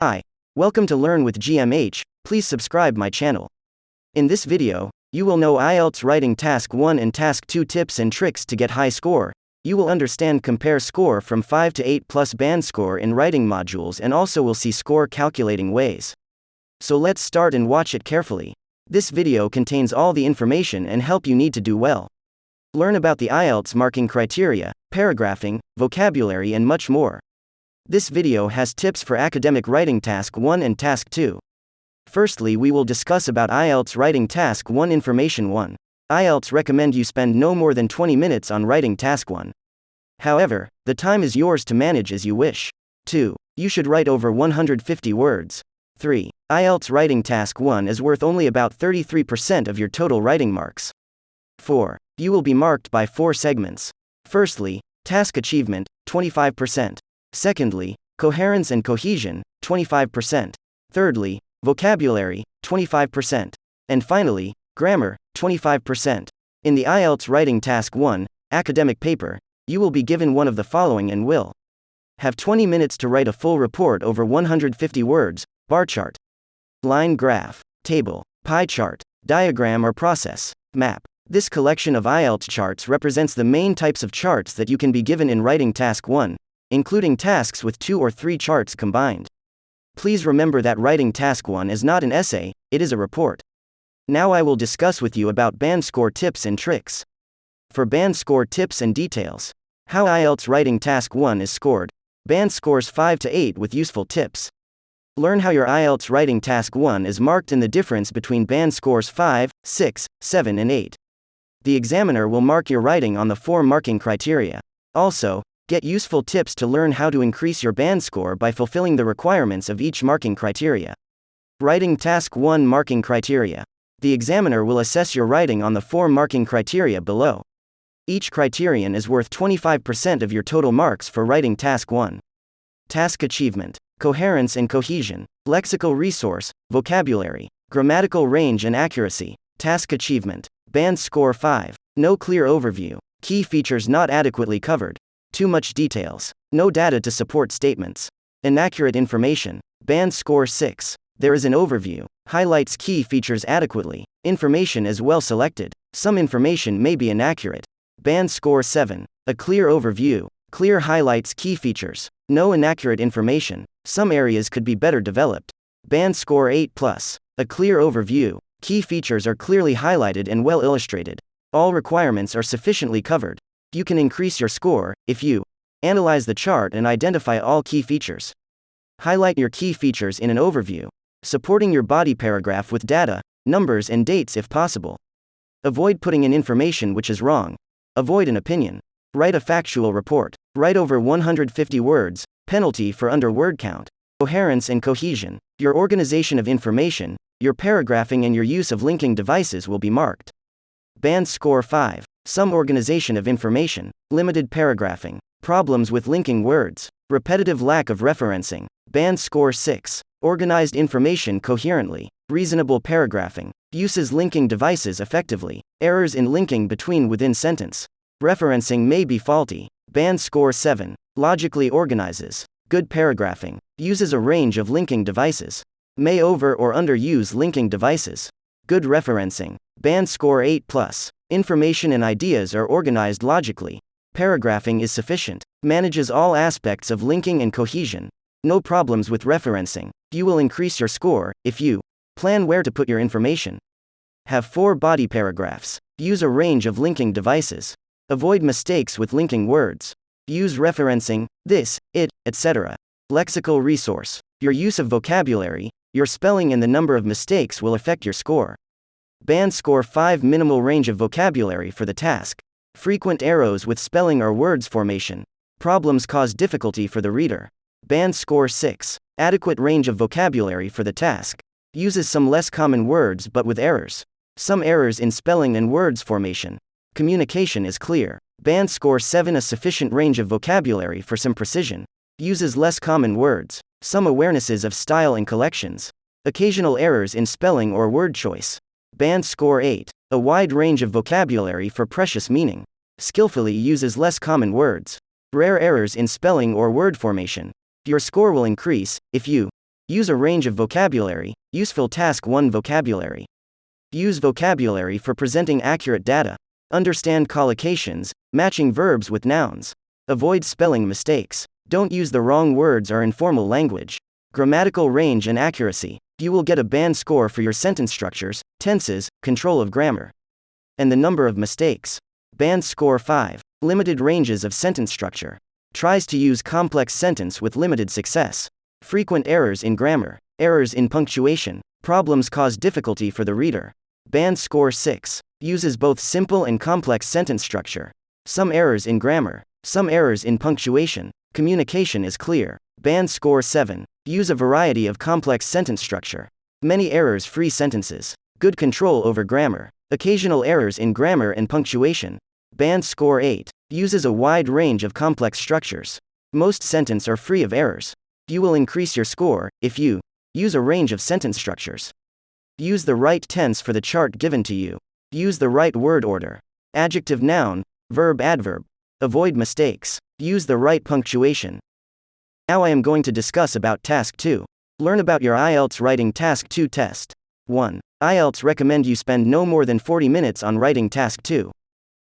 Hi. Welcome to Learn with GMH. Please subscribe my channel. In this video, you will know IELTS writing task 1 and task 2 tips and tricks to get high score. You will understand compare score from 5 to 8 plus band score in writing modules and also will see score calculating ways. So let's start and watch it carefully. This video contains all the information and help you need to do well. Learn about the IELTS marking criteria, paragraphing, vocabulary and much more. This video has tips for academic writing task 1 and task 2. Firstly, we will discuss about IELTS writing task 1 information 1. IELTS recommend you spend no more than 20 minutes on writing task 1. However, the time is yours to manage as you wish. 2. You should write over 150 words. 3. IELTS writing task 1 is worth only about 33% of your total writing marks. 4. You will be marked by four segments. Firstly, task achievement, 25%. Secondly, coherence and cohesion, 25%. Thirdly, vocabulary, 25%. And finally, grammar, 25%. In the IELTS Writing Task 1, academic paper, you will be given one of the following and will have 20 minutes to write a full report over 150 words, bar chart, line graph, table, pie chart, diagram or process, map. This collection of IELTS charts represents the main types of charts that you can be given in writing task 1, including tasks with two or three charts combined. Please remember that writing task 1 is not an essay, it is a report. Now I will discuss with you about band score tips and tricks. For band score tips and details, how IELTS writing task 1 is scored, band scores 5 to 8 with useful tips. Learn how your IELTS writing task 1 is marked in the difference between band scores 5, 6, 7 and 8. The examiner will mark your writing on the four marking criteria. Also, Get useful tips to learn how to increase your band score by fulfilling the requirements of each marking criteria. Writing Task 1 Marking Criteria. The examiner will assess your writing on the four marking criteria below. Each criterion is worth 25% of your total marks for writing Task 1. Task Achievement. Coherence and cohesion. Lexical resource, vocabulary, grammatical range and accuracy. Task Achievement. Band Score 5. No clear overview. Key features not adequately covered. Too much details. No data to support statements. Inaccurate information. Band score 6. There is an overview. Highlights key features adequately. Information is well selected. Some information may be inaccurate. Band score 7. A clear overview. Clear highlights key features. No inaccurate information. Some areas could be better developed. Band score 8 plus. A clear overview. Key features are clearly highlighted and well illustrated. All requirements are sufficiently covered. You can increase your score if you analyze the chart and identify all key features. Highlight your key features in an overview, supporting your body paragraph with data, numbers, and dates if possible. Avoid putting in information which is wrong. Avoid an opinion. Write a factual report. Write over 150 words, penalty for under word count. Coherence and cohesion. Your organization of information, your paragraphing, and your use of linking devices will be marked. Band score 5 some organization of information, limited paragraphing, problems with linking words, repetitive lack of referencing, band score 6, organized information coherently, reasonable paragraphing, uses linking devices effectively, errors in linking between within sentence, referencing may be faulty, band score 7, logically organizes, good paragraphing, uses a range of linking devices, may over or underuse linking devices, good referencing, band score 8 plus, Information and ideas are organized logically. Paragraphing is sufficient. Manages all aspects of linking and cohesion. No problems with referencing. You will increase your score if you plan where to put your information. Have four body paragraphs. Use a range of linking devices. Avoid mistakes with linking words. Use referencing, this, it, etc. Lexical resource. Your use of vocabulary, your spelling, and the number of mistakes will affect your score. Band score 5 minimal range of vocabulary for the task. Frequent errors with spelling or words formation. Problems cause difficulty for the reader. Band score 6. Adequate range of vocabulary for the task. Uses some less common words but with errors. Some errors in spelling and words formation. Communication is clear. Band score 7 A sufficient range of vocabulary for some precision. Uses less common words. Some awarenesses of style and collocations. Occasional errors in spelling or word choice. Band score 8. A wide range of vocabulary for precious meaning. Skillfully uses less common words. Rare errors in spelling or word formation. Your score will increase if you Use a range of vocabulary, useful task 1 vocabulary. Use vocabulary for presenting accurate data. Understand collocations, matching verbs with nouns. Avoid spelling mistakes. Don't use the wrong words or informal language. Grammatical range and accuracy. You will get a band score for your sentence structures, tenses, control of grammar. And the number of mistakes. Band score 5. Limited ranges of sentence structure. Tries to use complex sentence with limited success. Frequent errors in grammar. Errors in punctuation. Problems cause difficulty for the reader. Band score 6. Uses both simple and complex sentence structure. Some errors in grammar. Some errors in punctuation. Communication is clear. Band score 7. Use a variety of complex sentence structure. Many errors free sentences. Good control over grammar. Occasional errors in grammar and punctuation. Band score 8. Uses a wide range of complex structures. Most sentences are free of errors. You will increase your score if you use a range of sentence structures. Use the right tense for the chart given to you. Use the right word order. Adjective noun, verb adverb. Avoid mistakes. Use the right punctuation. Now I am going to discuss about task 2. Learn about your IELTS writing task 2 test. 1. IELTS recommend you spend no more than 40 minutes on writing task 2.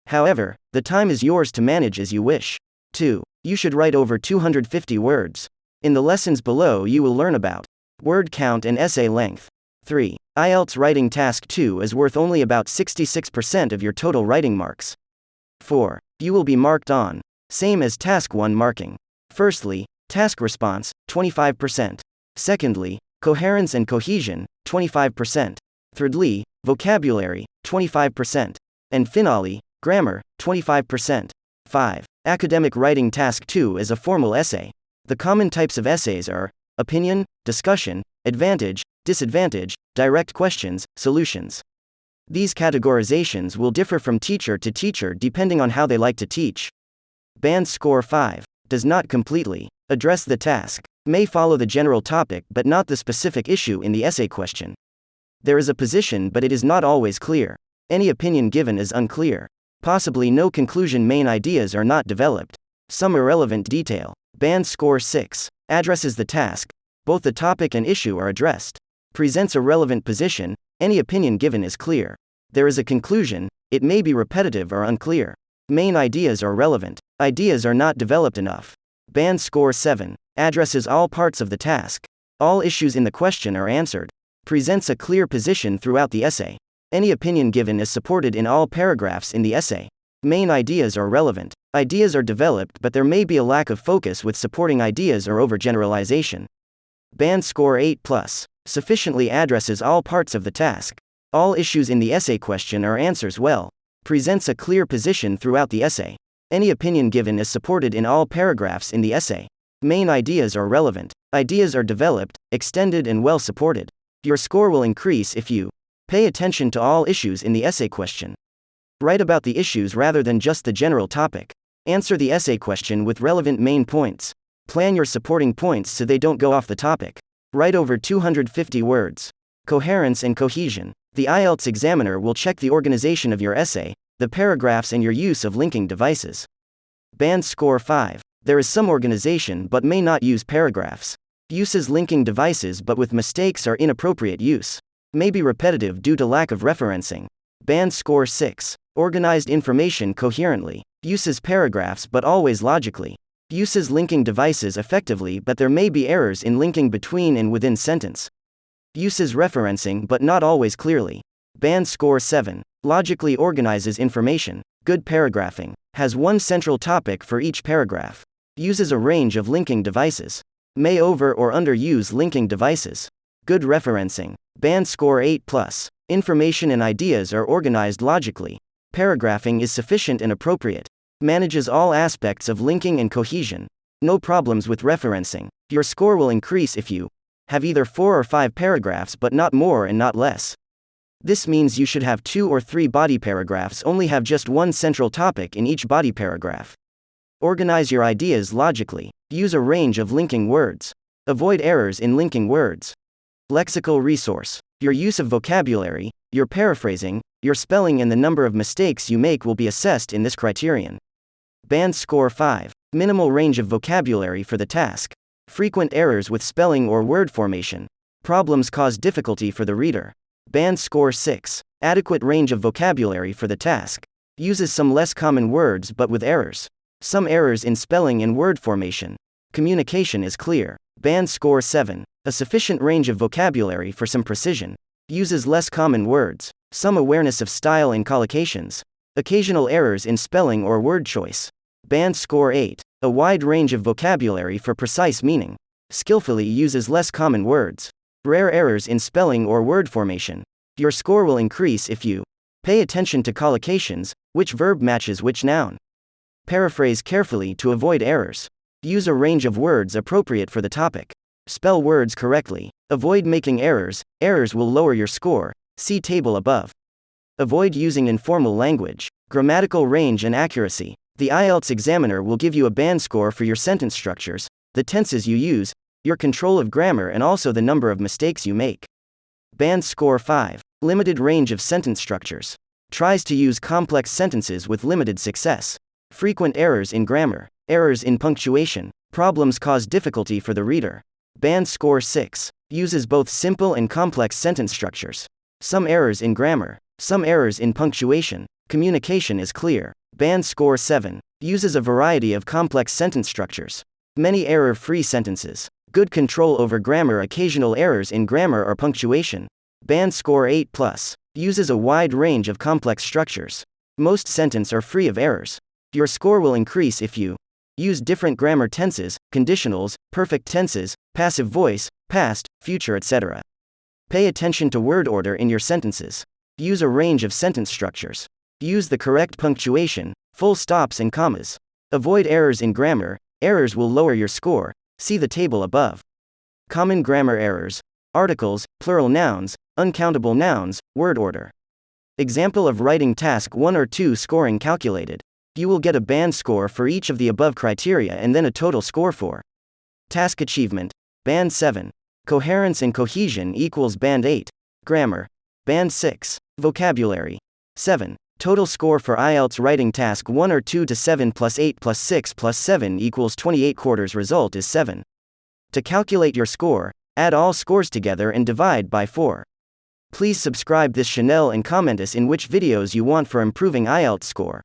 However, the time is yours to manage as you wish. 2. You should write over 250 words. In the lessons below, you will learn about word count and essay length. 3. IELTS writing task 2 is worth only about 66% of your total writing marks. 4. You will be marked on, same as task 1 marking. Firstly, task response, 25%. Secondly, coherence and cohesion, 25%. Thirdly, vocabulary, 25%. And finally, grammar, 25%. 5. Academic writing task 2 is a formal essay. The common types of essays are opinion, discussion, advantage, disadvantage, direct questions, solutions. These categorizations will differ from teacher to teacher depending on how they like to teach. Band score 5 does not completely address the task, may follow the general topic but not the specific issue in the essay question. There is a position but it is not always clear. Any opinion given is unclear. Possibly no conclusion main ideas are not developed. Some irrelevant detail. Band score 6 addresses the task. Both the topic and issue are addressed presents a relevant position, any opinion given is clear. There is a conclusion, it may be repetitive or unclear. Main ideas are relevant, ideas are not developed enough. Band score 7 addresses all parts of the task. All issues in the question are answered. Presents a clear position throughout the essay. Any opinion given is supported in all paragraphs in the essay. Main ideas are relevant. Ideas are developed, but there may be a lack of focus with supporting ideas or overgeneralization. Band score 8 plus sufficiently addresses all parts of the task. All issues in the essay question are answers well. Presents a clear position throughout the essay. Any opinion given is supported in all paragraphs in the essay. Main ideas are relevant. Ideas are developed, extended, and well supported. Your score will increase if you pay attention to all issues in the essay question. Write about the issues rather than just the general topic. Answer the essay question with relevant main points. Plan your supporting points so they don't go off the topic. Write over 250 words. Coherence and cohesion. The IELTS examiner will check the organization of your essay, the paragraphs, and your use of linking devices. Band score 5. There is some organization but may not use paragraphs. Uses linking devices but with mistakes or inappropriate use. May be repetitive due to lack of referencing. Band score 6. Organized information coherently. Uses paragraphs but always logically uses linking devices effectively, but there may be errors in linking between and within sentence. Uses referencing, but not always clearly. Band score 7. Logically organizes information. Good paragraphing. Has one central topic for each paragraph. Uses a range of linking devices. May over or underuse linking devices. Good referencing. Band score 8 plus. Information and ideas are organized logically. Paragraphing is sufficient and appropriate. Manages all aspects of linking and cohesion. No problems with referencing. Your score will increase if you have either four or five paragraphs but not more and not less. This means you should have two or three body paragraphs, only have just one central topic in each body paragraph. Organize your ideas logically. Use a range of linking words. Avoid errors in linking words. Lexical resource. Your use of vocabulary, your paraphrasing, your spelling, and the number of mistakes you make will be assessed in this criterion. Band score 5. Minimal range of vocabulary for the task. Frequent errors with spelling or word formation. Problems cause difficulty for the reader. Band score 6. Adequate range of vocabulary for the task. Uses some less common words but with errors. Some errors in spelling and word formation. Communication is clear. Band score 7. A sufficient range of vocabulary for some precision. Uses less common words. Some awareness of style and collocations. Occasional errors in spelling or word choice. Band score 8. A wide range of vocabulary for precise meaning. Skillfully uses less common words. Rare errors in spelling or word formation. Your score will increase if you pay attention to collocations, which verb matches which noun. Paraphrase carefully to avoid errors. Use a range of words appropriate for the topic. Spell words correctly. Avoid making errors, errors will lower your score. See table above. Avoid using informal language. Grammatical range and accuracy. The IELTS examiner will give you a band score for your sentence structures, the tenses you use, your control of grammar, and also the number of mistakes you make. Band score 5. Limited range of sentence structures. Tries to use complex sentences with limited success. Frequent errors in grammar, errors in punctuation, problems cause difficulty for the reader. Band score 6. Uses both simple and complex sentence structures. Some errors in grammar, some errors in punctuation. Communication is clear. Band score 7. Uses a variety of complex sentence structures. Many error free sentences. Good control over grammar, occasional errors in grammar or punctuation. Band score 8 plus. Uses a wide range of complex structures. Most sentences are free of errors. Your score will increase if you use different grammar tenses, conditionals, perfect tenses, passive voice, past, future, etc. Pay attention to word order in your sentences. Use a range of sentence structures. Use the correct punctuation, full stops, and commas. Avoid errors in grammar, errors will lower your score. See the table above. Common grammar errors articles, plural nouns, uncountable nouns, word order. Example of writing task 1 or 2 scoring calculated. You will get a band score for each of the above criteria and then a total score for task achievement, band 7. Coherence and cohesion equals band 8. Grammar, band 6. Vocabulary, 7. Total score for IELTS writing task 1 or 2 to 7 plus 8 plus 6 plus 7 equals 28 quarters result is 7. To calculate your score, add all scores together and divide by 4. Please subscribe this channel and comment us in which videos you want for improving IELTS score.